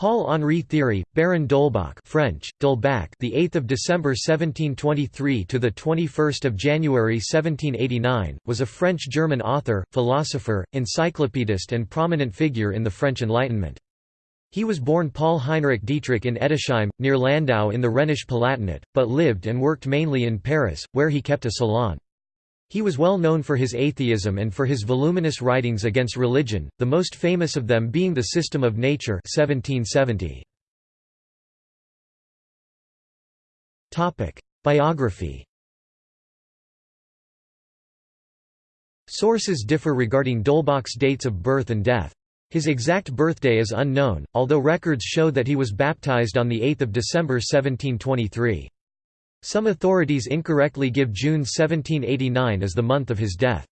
Paul-Henri Thiry, Baron d'Holbach French, Dolbach the 8th of December 1723 to the 21st of January 1789, was a French-German author, philosopher, encyclopedist and prominent figure in the French Enlightenment. He was born Paul Heinrich Dietrich in Edesheim, near Landau in the Rhenish Palatinate, but lived and worked mainly in Paris, where he kept a salon. He was well known for his atheism and for his voluminous writings against religion, the most famous of them being The System of Nature 1770. Biography Sources differ regarding d'Holbach's dates of birth and death. His exact birthday is unknown, although records show that he was baptized on 8 December 1723. Some authorities incorrectly give June 1789 as the month of his death.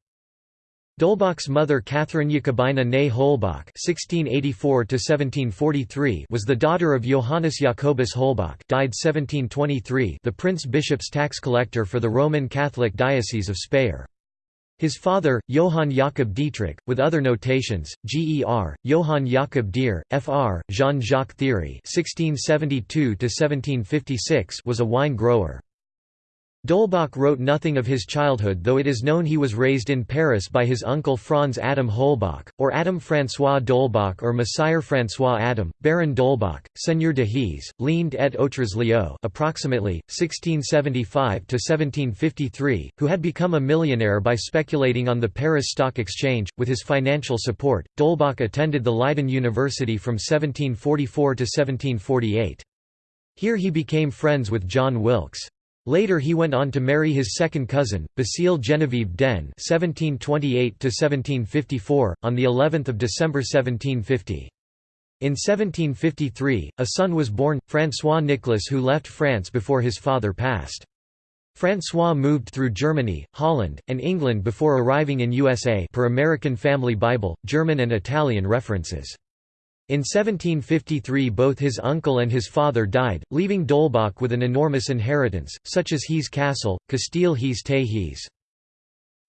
d'Holbach's mother Catherine Jacobina née Holbach (1684–1743) was the daughter of Johannes Jacobus Holbach, died 1723, the prince bishop's tax collector for the Roman Catholic diocese of Speyer. His father, Johann Jakob Dietrich, with other notations, Ger, Johann Jakob Dirr, Fr. Jean-Jacques Thiry was a wine grower. D'Holbach wrote nothing of his childhood though it is known he was raised in Paris by his uncle Franz Adam Holbach, or Adam François d'Holbach or Messire François Adam, Baron d'Holbach, Seigneur de Heeze, Leende et autres lieux approximately, 1675–1753, who had become a millionaire by speculating on the Paris Stock Exchange. With his financial support, d'Holbach attended the Leiden University from 1744 to 1748. Here he became friends with John Wilkes. Later he went on to marry his second cousin, Basile Genevieve d'Aine (1728–1754) on the 11th of December 1750. In 1753, a son was born, François Nicolas who left France before his father passed. François moved through Germany, Holland, and England before arriving in USA per American Family Bible, German and Italian references. In 1753 both his uncle and his father died, leaving d'Holbach with an enormous inheritance, such as Heeze Castle, Kasteel Heeze te Heeze.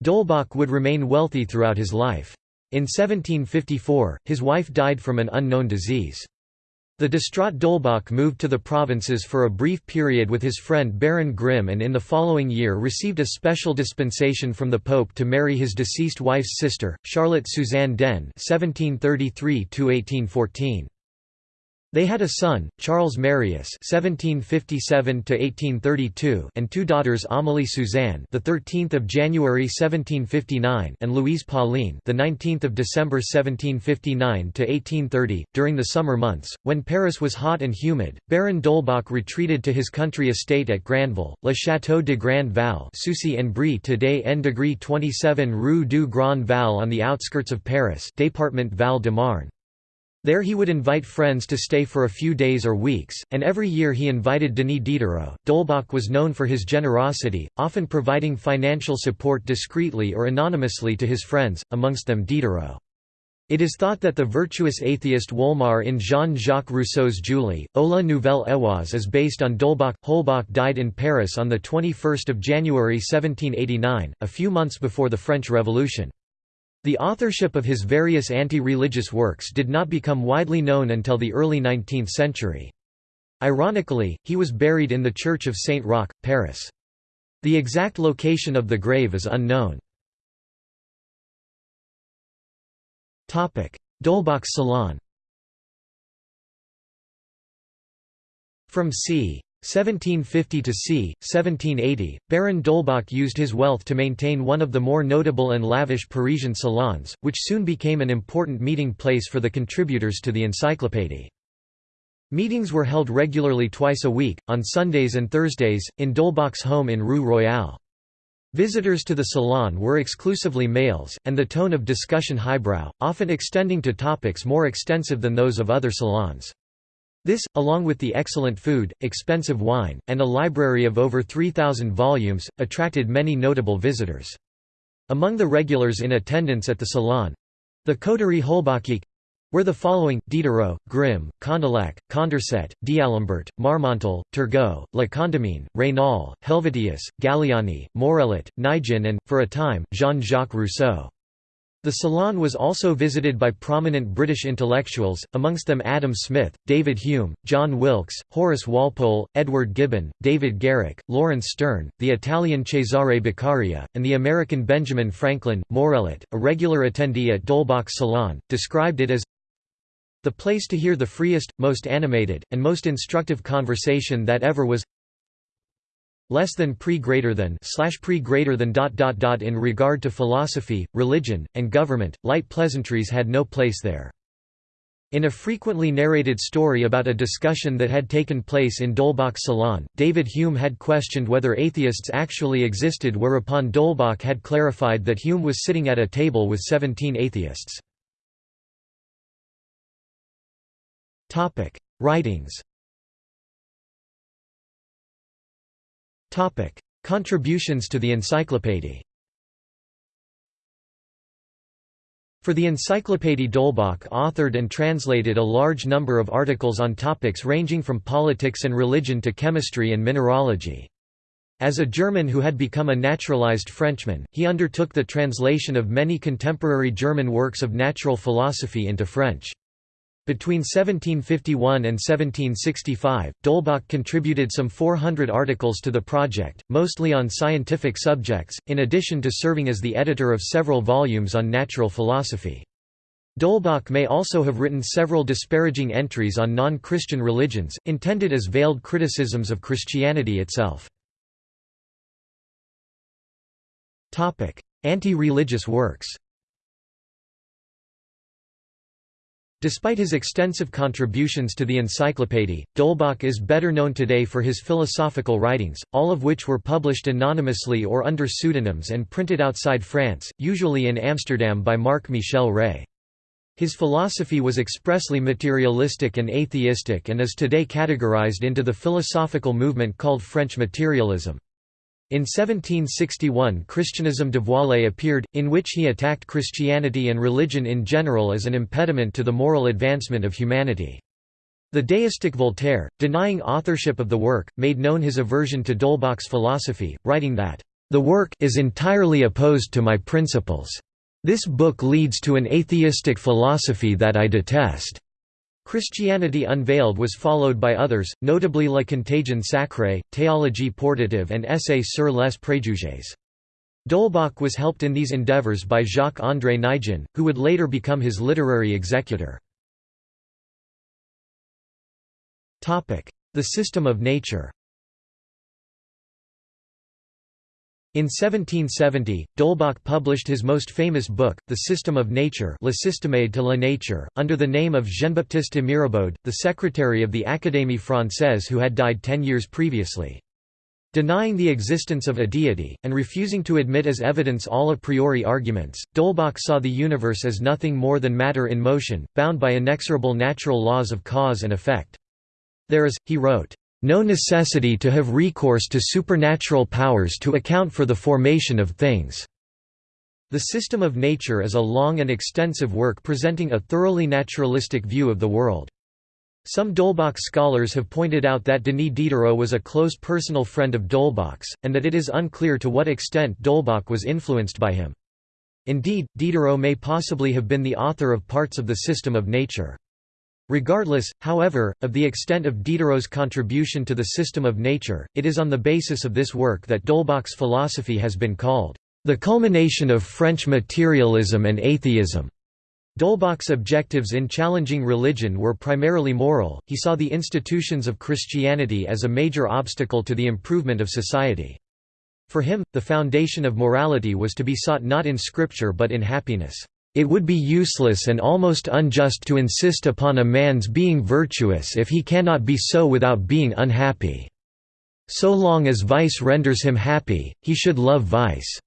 d'Holbach would remain wealthy throughout his life. In 1754, his wife died from an unknown disease. The distraught d'Holbach moved to the provinces for a brief period with his friend Baron Grimm and in the following year received a special dispensation from the Pope to marry his deceased wife's sister, Charlotte Suzanne d'Aine 1733 -1814. They had a son, Charles Marius (1757–1832), and two daughters, Amélie Suzanne, the 13th of January 1759, and Louise Pauline, the 19th of December 1759 to 1830. During the summer months, when Paris was hot and humid, Baron d'Holbach retreated to his country estate at Granville, Le Château de Grand Val, Sucy-en-Brie today en degree 27 Rue du Grand Val on the outskirts of Paris, Département Val de Marne. There he would invite friends to stay for a few days or weeks, and every year he invited Denis Diderot. D'Holbach was known for his generosity, often providing financial support discreetly or anonymously to his friends, amongst them Diderot. It is thought that the virtuous atheist Wolmar in Jean-Jacques Rousseau's Julie, O la Nouvelle Heloise is based on d'Holbach. Holbach died in Paris on 21 January 1789, a few months before the French Revolution. The authorship of his various anti-religious works did not become widely known until the early 19th century. Ironically, he was buried in the Church of Saint-Roch, Paris. The exact location of the grave is unknown. D'Holbach Salon From c. 1750 to c. 1780, Baron d'Holbach used his wealth to maintain one of the more notable and lavish Parisian salons, which soon became an important meeting place for the contributors to the encyclopédie. Meetings were held regularly twice a week, on Sundays and Thursdays, in d'Holbach's home in Rue Royale. Visitors to the salon were exclusively males, and the tone of discussion highbrow, often extending to topics more extensive than those of other salons. This, along with the excellent food, expensive wine, and a library of over 3,000 volumes, attracted many notable visitors. Among the regulars in attendance at the Salon—the coterie Holbachique, were the following, Diderot, Grimm, Condillac, Condorcet, D'Alembert, Marmontel, Turgot, La Condamine, Raynal, Helvetius, Galiani, Morellet, Naigeon and, for a time, Jean-Jacques Rousseau. The salon was also visited by prominent British intellectuals, amongst them Adam Smith, David Hume, John Wilkes, Horace Walpole, Edward Gibbon, David Garrick, Laurence Sterne, the Italian Cesare Beccaria, and the American Benjamin Franklin. Morellet, a regular attendee at D'Holbach's salon, described it as the place to hear the freest, most animated, and most instructive conversation that ever was less than pre greater than slash pre greater than dot dot dot in regard to philosophy, religion, and government, light pleasantries had no place there. In a frequently narrated story about a discussion that had taken place in D'Holbach's salon, David Hume had questioned whether atheists actually existed whereupon D'Holbach had clarified that Hume was sitting at a table with seventeen atheists. Writings Topic: Contributions to the Encyclopédie. For the Encyclopédie d'Holbach authored and translated a large number of articles on topics ranging from politics and religion to chemistry and mineralogy. As a German who had become a naturalized Frenchman, he undertook the translation of many contemporary German works of natural philosophy into French. Between 1751 and 1765, D'Holbach contributed some 400 articles to the project, mostly on scientific subjects, in addition to serving as the editor of several volumes on natural philosophy. D'Holbach may also have written several disparaging entries on non-Christian religions, intended as veiled criticisms of Christianity itself. Anti-religious works Despite his extensive contributions to the encyclopédie, D'Holbach is better known today for his philosophical writings, all of which were published anonymously or under pseudonyms and printed outside France, usually in Amsterdam by Marc Michel Rey. His philosophy was expressly materialistic and atheistic and is today categorized into the philosophical movement called French materialism. In 1761 Christianisme dévoilé appeared, in which he attacked Christianity and religion in general as an impediment to the moral advancement of humanity. The deistic Voltaire, denying authorship of the work, made known his aversion to D'Holbach's philosophy, writing that, "...the work is entirely opposed to my principles. This book leads to an atheistic philosophy that I detest." Christianity Unveiled was followed by others, notably La Contagion Sacrée, Théologie portative and Essai sur les préjugés. D'Holbach was helped in these endeavors by Jacques-André Naigeon, who would later become his literary executor. The system of nature In 1770, D'Holbach published his most famous book, The System of Nature Le Système de la Nature, under the name of Jean-Baptiste Mirabaud, the secretary of the Académie Française who had died ten years previously. Denying the existence of a deity, and refusing to admit as evidence all a priori arguments, D'Holbach saw the universe as nothing more than matter in motion, bound by inexorable natural laws of cause and effect. There is, he wrote, no necessity to have recourse to supernatural powers to account for the formation of things. The System of Nature is a long and extensive work presenting a thoroughly naturalistic view of the world. Some D'Holbach scholars have pointed out that Denis Diderot was a close personal friend of D'Holbach's, and that it is unclear to what extent D'Holbach was influenced by him. Indeed, Diderot may possibly have been the author of parts of the System of Nature. Regardless, however, of the extent of Diderot's contribution to the system of nature, it is on the basis of this work that D'Holbach's philosophy has been called, "...the culmination of French materialism and atheism." D'Holbach's objectives in challenging religion were primarily moral, he saw the institutions of Christianity as a major obstacle to the improvement of society. For him, the foundation of morality was to be sought not in scripture but in happiness. It would be useless and almost unjust to insist upon a man's being virtuous if he cannot be so without being unhappy. So long as vice renders him happy, he should love vice.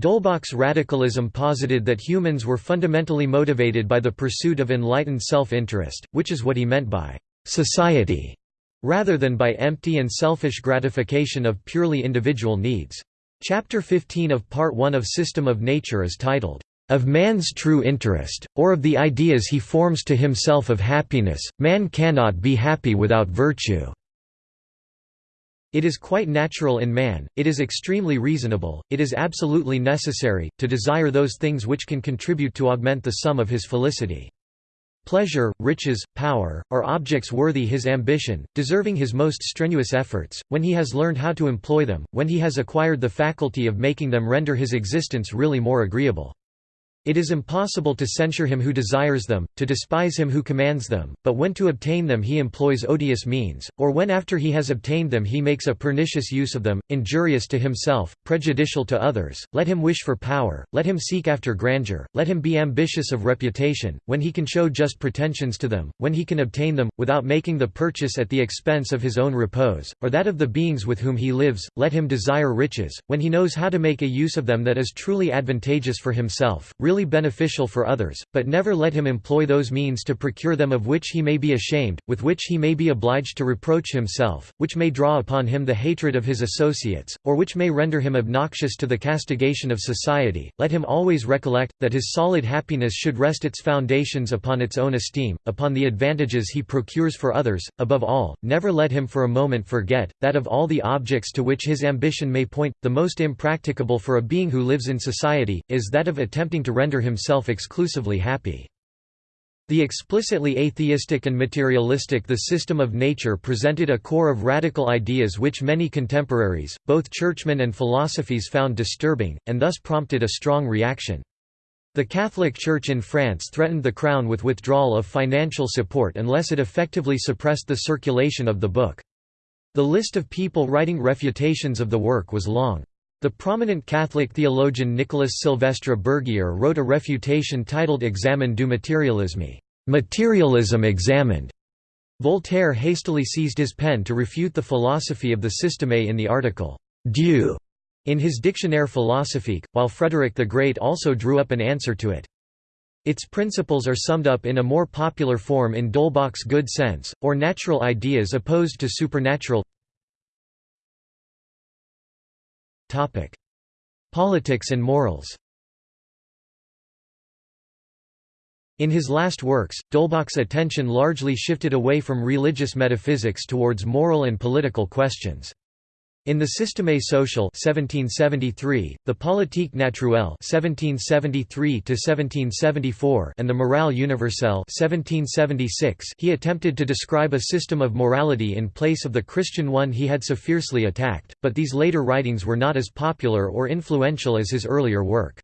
D'Holbach's radicalism posited that humans were fundamentally motivated by the pursuit of enlightened self-interest, which is what he meant by «society», rather than by empty and selfish gratification of purely individual needs. Chapter 15 of Part 1 of System of Nature is titled, of man's true interest, or of the ideas he forms to himself of happiness, man cannot be happy without virtue." It is quite natural in man, it is extremely reasonable, it is absolutely necessary, to desire those things which can contribute to augment the sum of his felicity. Pleasure, riches, power, are objects worthy his ambition, deserving his most strenuous efforts, when he has learned how to employ them, when he has acquired the faculty of making them render his existence really more agreeable. It is impossible to censure him who desires them, to despise him who commands them, but when to obtain them he employs odious means, or when after he has obtained them he makes a pernicious use of them, injurious to himself, prejudicial to others, let him wish for power, let him seek after grandeur, let him be ambitious of reputation, when he can show just pretensions to them, when he can obtain them, without making the purchase at the expense of his own repose, or that of the beings with whom he lives, let him desire riches, when he knows how to make a use of them that is truly advantageous for himself, really beneficial for others, but never let him employ those means to procure them of which he may be ashamed, with which he may be obliged to reproach himself, which may draw upon him the hatred of his associates, or which may render him obnoxious to the castigation of society. Let him always recollect, that his solid happiness should rest its foundations upon its own esteem, upon the advantages he procures for others, above all, never let him for a moment forget, that of all the objects to which his ambition may point, the most impracticable for a being who lives in society, is that of attempting to render himself exclusively happy. The explicitly atheistic and materialistic The System of Nature presented a core of radical ideas which many contemporaries, both churchmen and philosophes found disturbing, and thus prompted a strong reaction. The Catholic Church in France threatened the Crown with withdrawal of financial support unless it effectively suppressed the circulation of the book. The list of people writing refutations of the work was long. The prominent Catholic theologian Nicolas Silvestre Bergier wrote a refutation titled Examen du materialisme materialism examined". Voltaire hastily seized his pen to refute the philosophy of the Systeme in the article, Dieu, in his Dictionnaire philosophique, while Frederick the Great also drew up an answer to it. Its principles are summed up in a more popular form in D'Holbach's Good Sense, or Natural Ideas opposed to Supernatural Topic: Politics and morals. In his last works, D'Holbach's attention largely shifted away from religious metaphysics towards moral and political questions. In the Système social 1773, the Politique naturelle 1773 and the Morale universelle 1776, he attempted to describe a system of morality in place of the Christian one he had so fiercely attacked, but these later writings were not as popular or influential as his earlier work.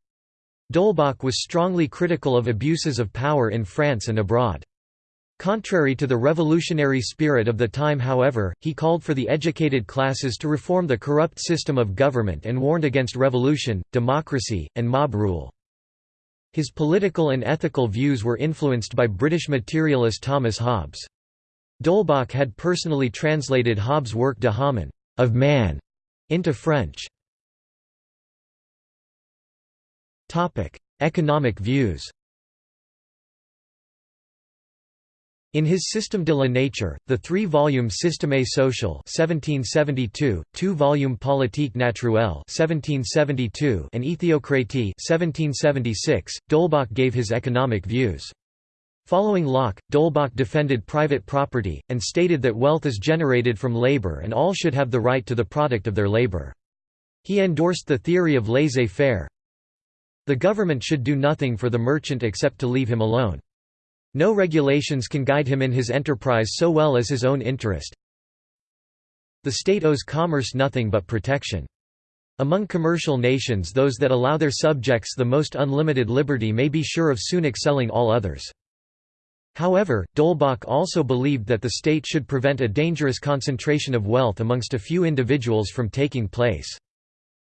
D'Holbach was strongly critical of abuses of power in France and abroad. Contrary to the revolutionary spirit of the time however, he called for the educated classes to reform the corrupt system of government and warned against revolution, democracy, and mob rule. His political and ethical views were influenced by British materialist Thomas Hobbes. D'Holbach had personally translated Hobbes' work De Homine of man into French. Economic views In his Système de la Nature, the three-volume Système social 1772, two-volume Politique naturelle 1772, and Ethocratie 1776, D'Holbach gave his economic views. Following Locke, D'Holbach defended private property, and stated that wealth is generated from labor and all should have the right to the product of their labor. He endorsed the theory of laissez-faire. The government should do nothing for the merchant except to leave him alone. No regulations can guide him in his enterprise so well as his own interest. The state owes commerce nothing but protection. Among commercial nations those that allow their subjects the most unlimited liberty may be sure of soon excelling all others. However, D'Holbach also believed that the state should prevent a dangerous concentration of wealth amongst a few individuals from taking place.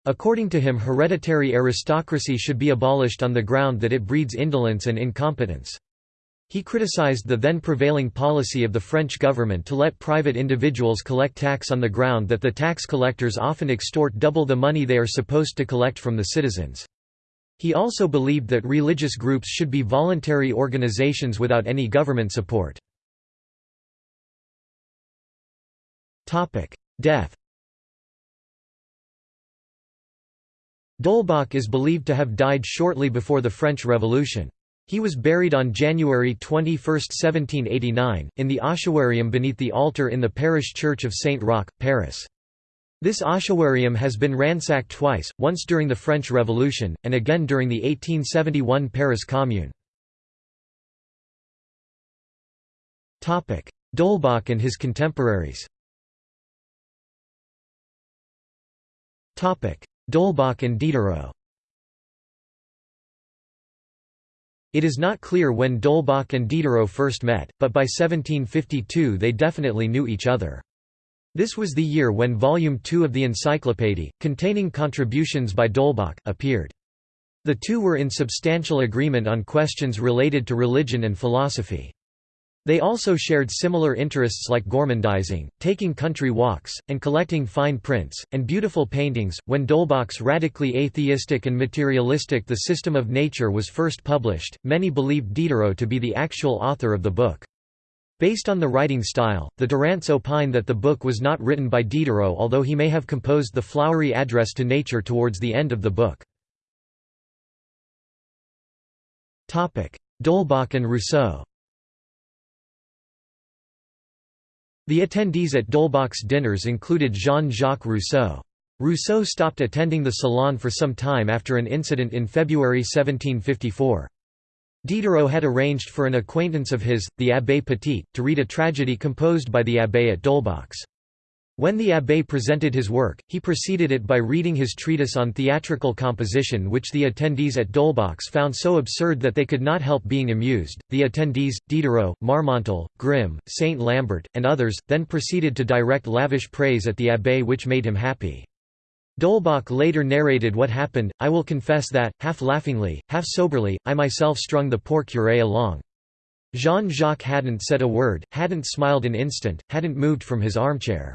According to him hereditary aristocracy should be abolished on the ground that it breeds indolence and incompetence. He criticized the then prevailing policy of the French government to let private individuals collect tax on the ground that the tax collectors often extort double the money they are supposed to collect from the citizens. He also believed that religious groups should be voluntary organizations without any government support. Death D'Holbach is believed to have died shortly before the French Revolution. He was buried on January 21, 1789, in the ossuarium beneath the altar in the parish church of Saint-Roch, Paris. This ossuarium has been ransacked twice, once during the French Revolution, and again during the 1871 Paris Commune. D'Holbach and his contemporaries D'Holbach and Diderot It is not clear when D'Holbach and Diderot first met, but by 1752 they definitely knew each other. This was the year when Volume 2 of the Encyclopédie, containing contributions by D'Holbach, appeared. The two were in substantial agreement on questions related to religion and philosophy. They also shared similar interests like gormandizing, taking country walks, and collecting fine prints, and beautiful paintings. When D'Holbach's radically atheistic and materialistic The System of Nature was first published, many believed Diderot to be the actual author of the book. Based on the writing style, the Durants opine that the book was not written by Diderot although he may have composed the flowery address to nature towards the end of the book. D'Holbach and Rousseau The attendees at D'Holbach's dinners included Jean-Jacques Rousseau. Rousseau stopped attending the Salon for some time after an incident in February 1754. Diderot had arranged for an acquaintance of his, the Abbé Petit, to read a tragedy composed by the abbé at D'Holbach's. When the abbé presented his work, he preceded it by reading his treatise on theatrical composition which the attendees at D'Holbach's found so absurd that they could not help being amused. The attendees, Diderot, Marmontel, Grimm, Saint Lambert, and others, then proceeded to direct lavish praise at the abbé which made him happy. D'Holbach later narrated what happened, I will confess that, half laughingly, half soberly, I myself strung the poor curé along. Jean-Jacques hadn't said a word, hadn't smiled an instant, hadn't moved from his armchair.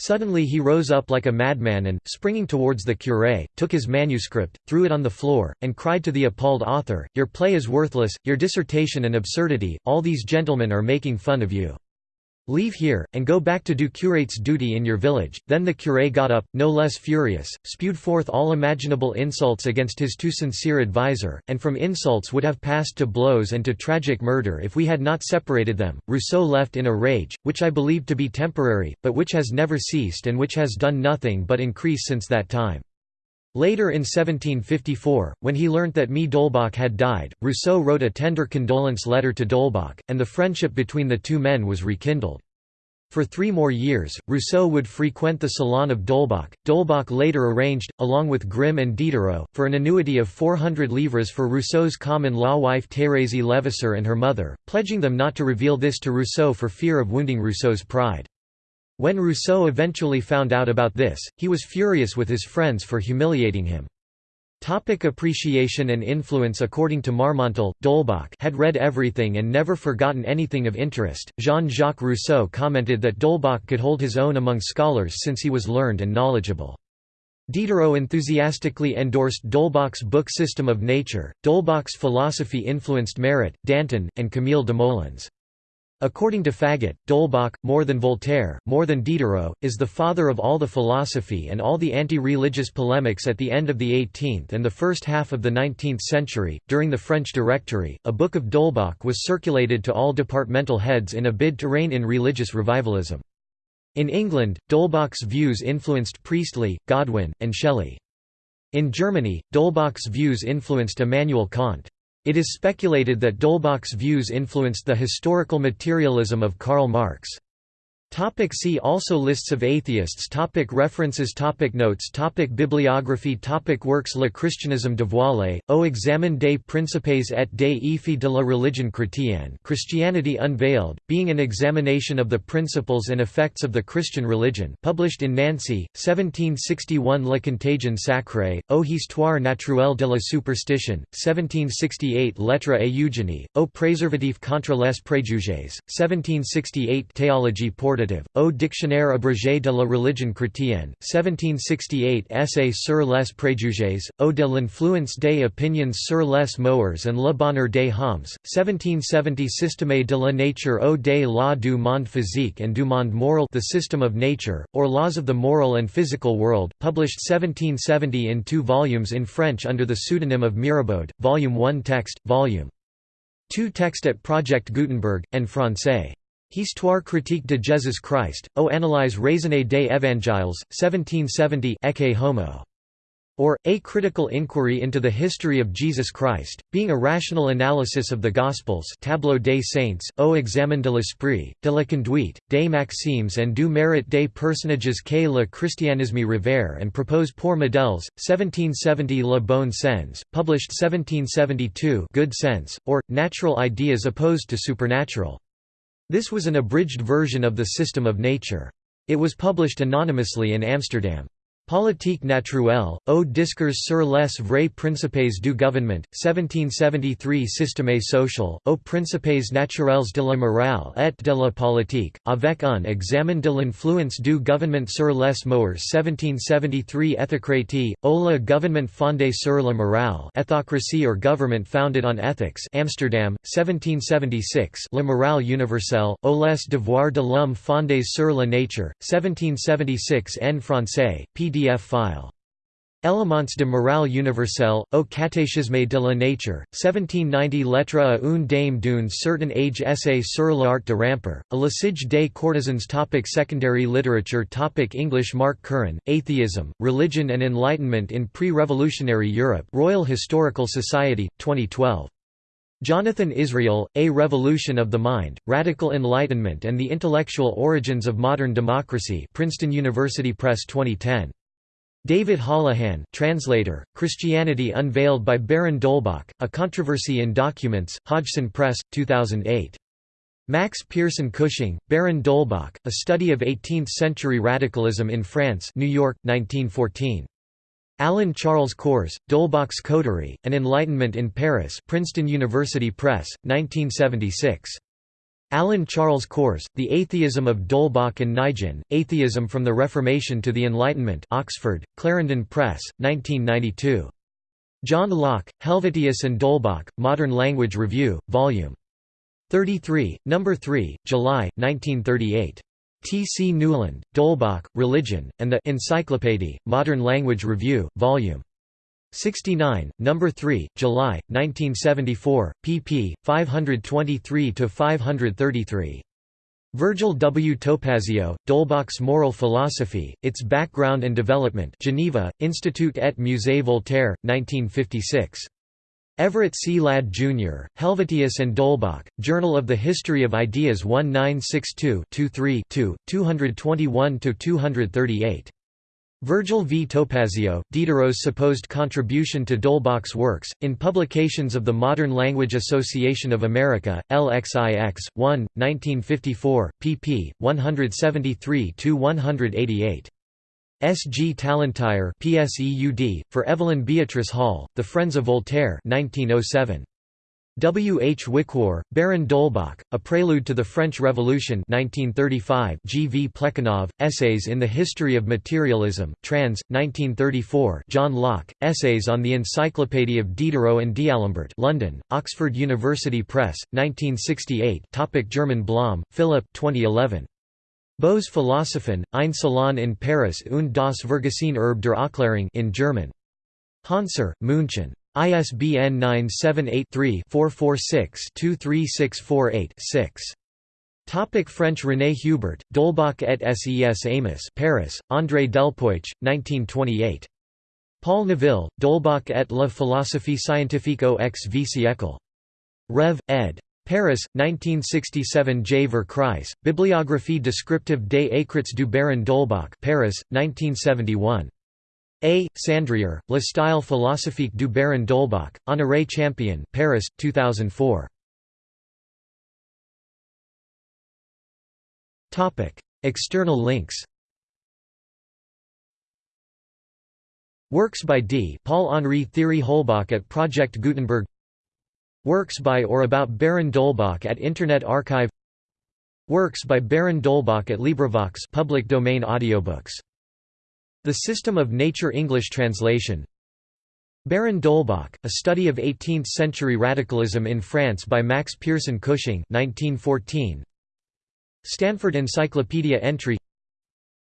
Suddenly he rose up like a madman and, springing towards the curé, took his manuscript, threw it on the floor, and cried to the appalled author, Your play is worthless, your dissertation an absurdity, all these gentlemen are making fun of you. Leave here, and go back to do curate's duty in your village. Then the curé got up, no less furious, spewed forth all imaginable insults against his too sincere adviser, and from insults would have passed to blows and to tragic murder if we had not separated them. Rousseau left in a rage, which I believe to be temporary, but which has never ceased and which has done nothing but increase since that time. Later in 1754, when he learnt that Mie d'Holbach had died, Rousseau wrote a tender condolence letter to d'Holbach, and the friendship between the two men was rekindled. For three more years, Rousseau would frequent the salon of d'Holbach. D'Holbach later arranged, along with Grimm and Diderot, for an annuity of 400 livres for Rousseau's common-law wife Thérèse Levasseur and her mother, pledging them not to reveal this to Rousseau for fear of wounding Rousseau's pride. When Rousseau eventually found out about this, he was furious with his friends for humiliating him. Topic appreciation and influence According to Marmontel, D'Holbach had read everything and never forgotten anything of interest. Jean-Jacques Rousseau commented that D'Holbach could hold his own among scholars since he was learned and knowledgeable. Diderot enthusiastically endorsed D'Holbach's book System of Nature. D'Holbach's philosophy influenced Marat, Danton, and Camille Desmoulins. According to Faguet, D'Holbach, more than Voltaire, more than Diderot, is the father of all the philosophy and all the anti-religious polemics at the end of the 18th and the first half of the 19th century. During the French Directory, a book of D'Holbach was circulated to all departmental heads in a bid to rein in religious revivalism. In England, D'Holbach's views influenced Priestley, Godwin, and Shelley. In Germany, D'Holbach's views influenced Immanuel Kant. It is speculated that D'Holbach's views influenced the historical materialism of Karl Marx. Topic see also Lists of atheists. Topic References. Topic Notes. Topic Bibliography. Topic Works. Le Christianisme dévoilé, au examen des principes et des effets de la religion chrétienne. Christianity Unveiled, being an examination of the principles and effects of the Christian religion. Published in Nancy, 1761 La Contagion sacrée, au Histoire naturelle de la superstition, 1768 Lettres et Eugénie, au préservatif contre les préjugés, 1768 Théologie porte Au Dictionnaire abrégé de la religion chrétienne, 1768 Essai sur les préjugés, au de l'influence des opinions sur les mœurs and le bonheur des hommes, 1770 Système de la nature au des lois du monde physique and du monde moral The System of Nature, or Laws of the Moral and Physical World, published 1770 in two volumes in French under the pseudonym of Mirabaud, Volume 1 text, Volume 2 text at Project Gutenberg, and Francais. Histoire critique de Jésus Christ, au analyse raisonnée des évangiles, 1770 Ecce Homo. Or, A Critical Inquiry into the History of Jesus Christ, being a rational analysis of the Gospels Tableau des Saints, au examen de l'esprit, de la conduite, des maximes and du mérite des personnages que le christianisme revers and propose pour modèles, 1770 Le Bon Sens, published 1772 Good Sense, or, Natural Ideas opposed to Supernatural. This was an abridged version of the System of Nature. It was published anonymously in Amsterdam. Politique naturelle, au discours sur les vrais principes du gouvernement, 1773 Système social, aux principes naturels de la morale et de la politique, avec un examen de l'influence du gouvernement sur les mœurs 1773 Ethocratie, au le gouvernement fondé sur la morale ethocracy or government founded on ethics Amsterdam, 1776 La morale universelle, au les devoirs de l'homme fondés sur la nature, 1776 en français, pd PDF file. Éléments de morale universelle, au catéchisme de la nature, 1790 Lettre à une dame d'une certain age Essay sur l'art de ramper, a l'usage des courtisans topic Secondary literature topic English Mark Curran, Atheism, Religion and Enlightenment in Pre-Revolutionary Europe Royal Historical Society, 2012. Jonathan Israel, A Revolution of the Mind, Radical Enlightenment and the Intellectual Origins of Modern Democracy Princeton University Press 2010. David Holohan translator, Christianity Unveiled by Baron d'Holbach, A Controversy in Documents, Hodgson Press, 2008. Max Pierson Cushing, Baron d'Holbach, A Study of Eighteenth-Century Radicalism in France New York, 1914. Alan Charles Kors, d'Holbach's Coterie, An Enlightenment in Paris Princeton University Press, 1976. Alan Charles Kors, The Atheism of d'Holbach and Naigeon, Atheism from the Reformation to the Enlightenment Oxford, Clarendon Press, 1992. John Lough, Helvetius and d'Holbach, Modern Language Review, Vol. 33, No. 3, July, 1938. T. C. Newland, d'Holbach, Religion, and the Encyclopédie, Modern Language Review, Vol. 69, No. 3, July, 1974, pp. 523–533. Virgil W. Topazio, d'Holbach's Moral Philosophy, Its Background and Development Geneva, Institut et Musée Voltaire, 1956. Everett C. Ladd, Jr., Helvetius and d'Holbach, Journal of the History of Ideas 1962 23 221–238. Virgil v. Topazio, Diderot's supposed contribution to d'Holbach's works, in Publications of the Modern Language Association of America, LXIX, 1, 1954, pp. 173–188. S. G. Tallentyre PSEUD, for Evelyn Beatrice Hall, The Friends of Voltaire 1907. W. H. Wickwar, Baron d'Holbach, A Prelude to the French Revolution 1935 G. V. Plekhanov, Essays in the History of Materialism, trans. 1934 John Lough, Essays on the Encyclopaedia of Diderot and D'Alembert London, Oxford University Press, 1968 Topic German Blom, Philip 2011. Böse Philosophen, ein Salon in Paris und das Vergessen Erbe der Aufklärung in German. Hanser, München. ISBN 978-3-446-23648-6. Topic French René Hubert, d'Holbach et Ses Amos Paris, André Delpeuch, 1928. Paul Neville, d'Holbach et la philosophie scientifique au x v siècle. Rev. ed. Paris, 1967 J. Vercruysse, Bibliographie descriptive des écrits du Baron d'Holbach Paris, 1971. A. Sandrier, Le style philosophique du Baron d'Holbach, Honoré Champion Paris, 2004. External links Works by D. Paul-Henri Thiry Holbach at Project Gutenberg Works by or about Baron d'Holbach at Internet Archive Works by Baron d'Holbach at LibriVox public domain audiobooks the System of Nature English translation. Baron d'Holbach, A Study of Eighteenth-Century Radicalism in France by Max Pierson Cushing 1914. Stanford Encyclopedia entry.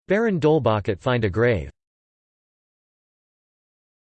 Baron d'Holbach at Find a Grave